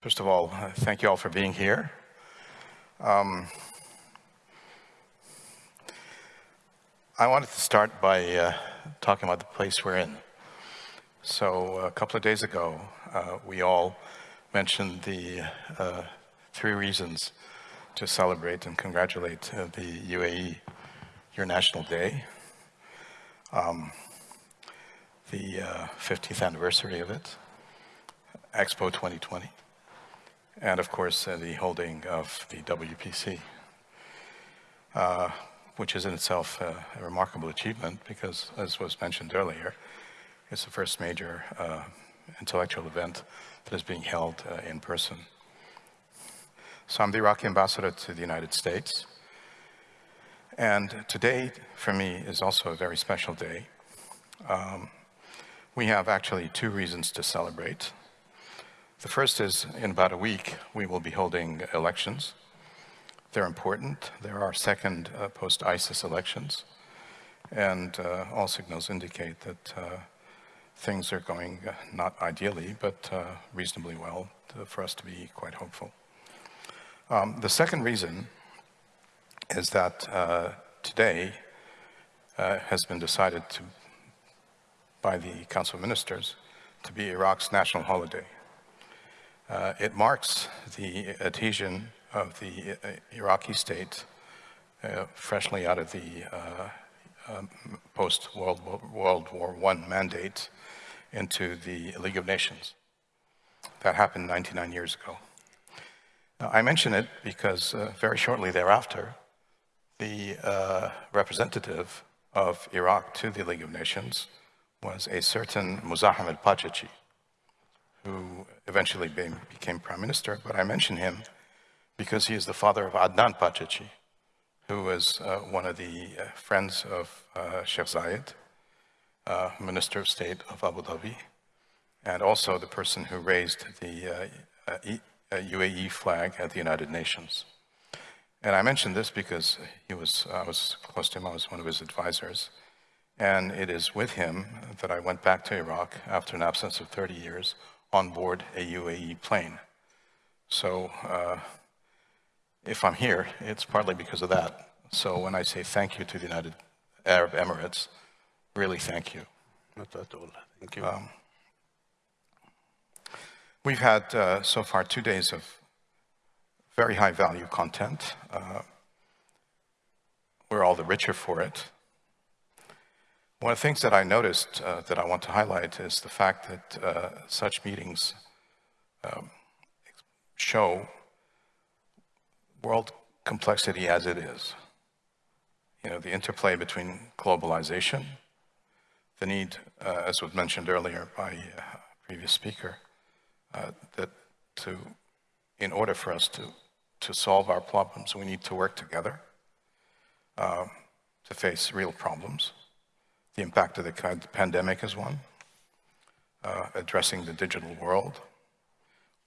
First of all, uh, thank you all for being here. Um, I wanted to start by uh, talking about the place we're in. So a couple of days ago, uh, we all mentioned the uh, three reasons to celebrate and congratulate uh, the UAE, your National Day, um, the 50th uh, anniversary of it, Expo 2020, and of course uh, the holding of the WPC, uh, which is in itself uh, a remarkable achievement because, as was mentioned earlier, it's the first major intellectual event that is being held in person. So I'm the Iraqi ambassador to the United States. And today, for me, is also a very special day. Um, we have actually two reasons to celebrate. The first is in about a week, we will be holding elections. They're important. They're second uh, post-ISIS elections. And uh, all signals indicate that uh, things are going uh, not ideally, but uh, reasonably well to, for us to be quite hopeful. Um, the second reason is that uh, today has been decided to, by the Council of Ministers to be Iraq's national holiday. Uh, it marks the adhesion of the uh, Iraqi state uh, freshly out of the uh, um, post-World World War I mandate into the League of Nations. That happened 99 years ago. Now, I mention it because uh, very shortly thereafter, the uh, representative of Iraq to the League of Nations was a certain Muzahim Pachachi, who eventually became prime minister, but I mention him because he is the father of Adnan Pachachi, who was uh, one of the uh, friends of uh, Sheikh Zayed, uh, Minister of State of Abu Dhabi, and also the person who raised the UAE uh, uh, flag at the United Nations. And I mention this because he was, I was close to him, I was one of his advisors. And it is with him that I went back to Iraq after an absence of 30 years on board a UAE plane. So uh, if I'm here, it's partly because of that. So when I say thank you to the United Arab Emirates, really thank you. Not at all. Thank you. Um, we've had uh, so far two days of very high value content. Uh, we're all the richer for it. One of the things that I noticed uh, that I want to highlight is the fact that uh, such meetings um, show world complexity as it is. You know, the interplay between globalization, the need, uh, as was mentioned earlier by a previous speaker, uh, that to, in order for us to, to solve our problems, we need to work together um, to face real problems. The impact of the pandemic is one. Uh, addressing the digital world.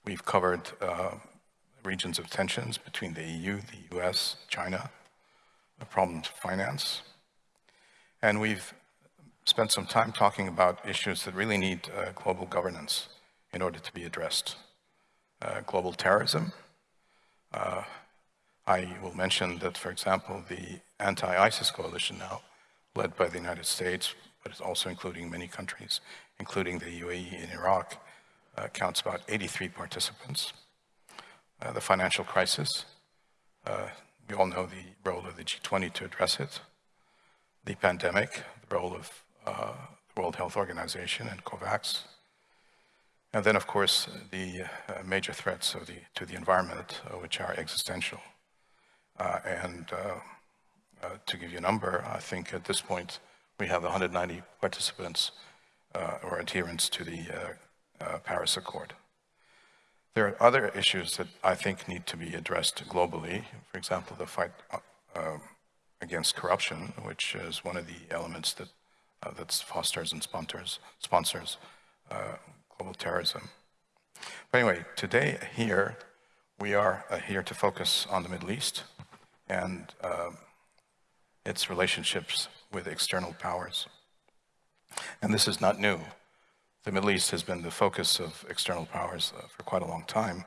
We've covered uh, regions of tensions between the EU, the US, China, the problems of finance. And we've spent some time talking about issues that really need uh, global governance in order to be addressed. Uh, global terrorism. Uh, I will mention that, for example, the anti-ISIS coalition now led by the United States, but it's also including many countries, including the UAE and Iraq, uh, counts about 83 participants. Uh, the financial crisis, uh, we all know the role of the G20 to address it. The pandemic, the role of uh, the World Health Organization and COVAX. And then, of course, the uh, major threats the, to the environment, uh, which are existential. and uh, to give you a number, I think at this point we have 190 participants uh, or adherents to the uh, Paris Accord. There are other issues that I think need to be addressed globally. For example, the fight uh, against corruption, which is one of the elements that uh, that fosters and sponsors, sponsors uh, global terrorism. But anyway, today here, we are here to focus on the Middle East and its relationships with external powers. And this is not new. The Middle East has been the focus of external powers uh, for quite a long time.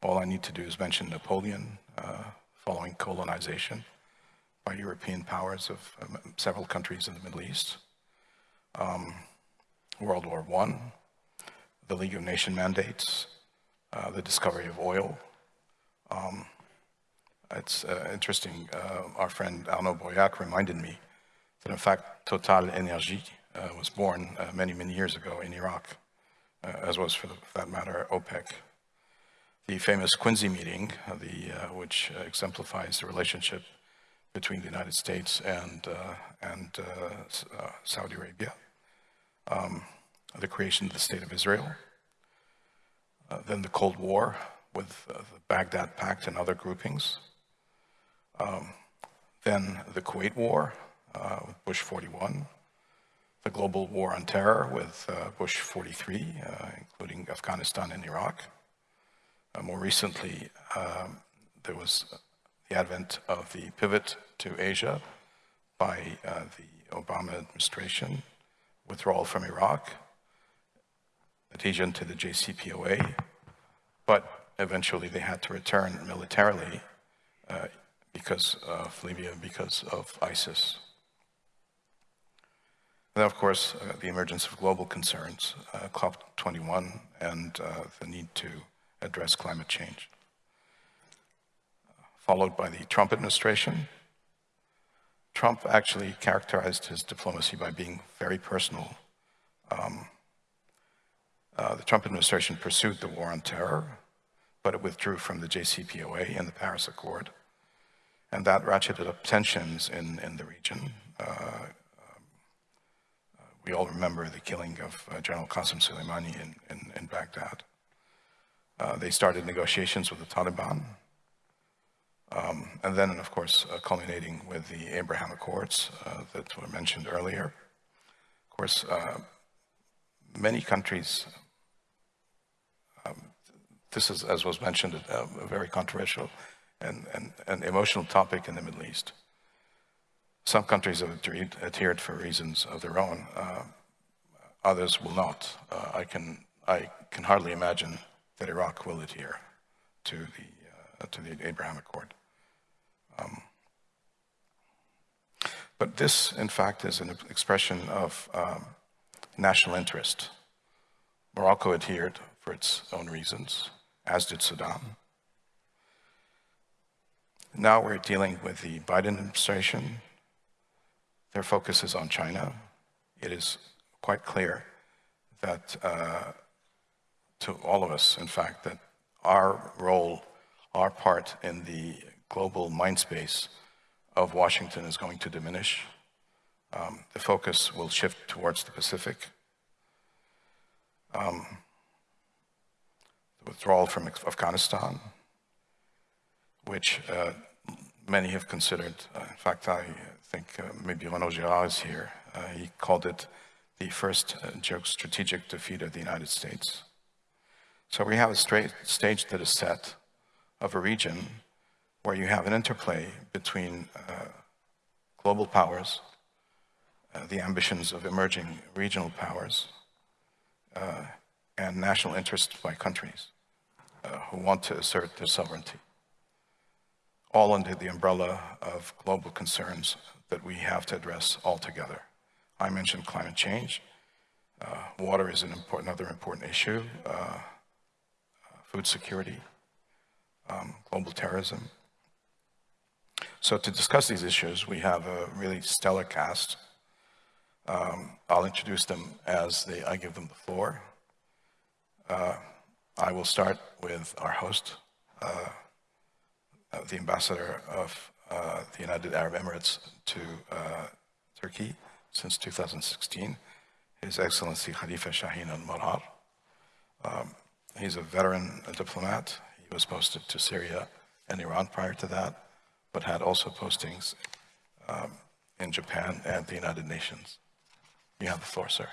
all I need to do is mention Napoleon uh, following colonization by European powers of um, several countries in the Middle East. Um, World War I, the League of Nation mandates, uh, the discovery of oil. Um, it's uh, interesting, uh, our friend Arnaud Breuillac reminded me that in fact Total Energy uh, was born uh, many, many years ago in Iraq, uh, as was for, the, for, that matter OPEC. The famous Quincy meeting, the, which exemplifies the relationship between the United States and, and Saudi Arabia. Um, the creation of the State of Israel, uh, then the Cold War with uh, the Baghdad Pact and other groupings, um, then the Kuwait War uh, Bush 41, the global war on terror with uh, Bush 43, uh, including Afghanistan and Iraq. Uh, more recently, um, there was the advent of the pivot to Asia by the Obama administration, withdrawal from Iraq, adhesion to the JCPOA, but eventually they had to return militarily uh, because of Libya, because of ISIS. And then, of course, uh, the emergence of global concerns, uh, COP21, and uh, the need to address climate change. Followed by the Trump administration. Trump actually characterized his diplomacy by being very personal. Um, uh, the Trump administration pursued the war on terror, but it withdrew from the JCPOA and the Paris Accord. And that ratcheted up tensions in, in the region. Uh, um, uh, we all remember the killing of uh, General Qasem Soleimani in, in, in Baghdad. Uh, they started negotiations with the Taliban. Um, and then, of course, culminating with the Abraham Accords that were mentioned earlier. Of course, many countries this is, as was mentioned, a, a very controversial and, and, and, emotional topic in the Middle East. Some countries have adhered for reasons of their own. Uh, others will not. Uh, I, can, I can hardly imagine that Iraq will adhere to the, uh, to the Abraham Accord. Um, but this, in fact, is an expression of um, national interest. Morocco adhered for its own reasons as did Sudan. Now we're dealing with the Biden administration. Their focus is on China. It is quite clear that uh, to all of us, in fact, that our role, our part in the global mind space of Washington is going to diminish. Um, the focus will shift towards the Pacific. Um, withdrawal from Afghanistan, which uh, many have considered, uh, in fact, I think uh, maybe Renaud Girard is here, uh, he called it the first uh, strategic defeat of the United States. So we have a straight stage that is set of a region where you have an interplay between global powers, the ambitions of emerging regional powers, and national interests by countries uh, who want to assert their sovereignty, all under the umbrella of global concerns that we have to address all together. I mentioned climate change. Uh, water is an important, another important issue. Uh, uh food security, um, global terrorism. So to discuss these issues, we have a really stellar cast. Um, I'll introduce them as they, I give them the floor. Uh, I will start with our host, uh, the ambassador of uh, the United Arab Emirates to uh, Turkey since 2016, His Excellency Khalifa Shaheen al-Marar. Um, he's a veteran a diplomat. He was posted to Syria and Iran prior to that, but had also postings um, in Japan and the United Nations. You have the floor, sir.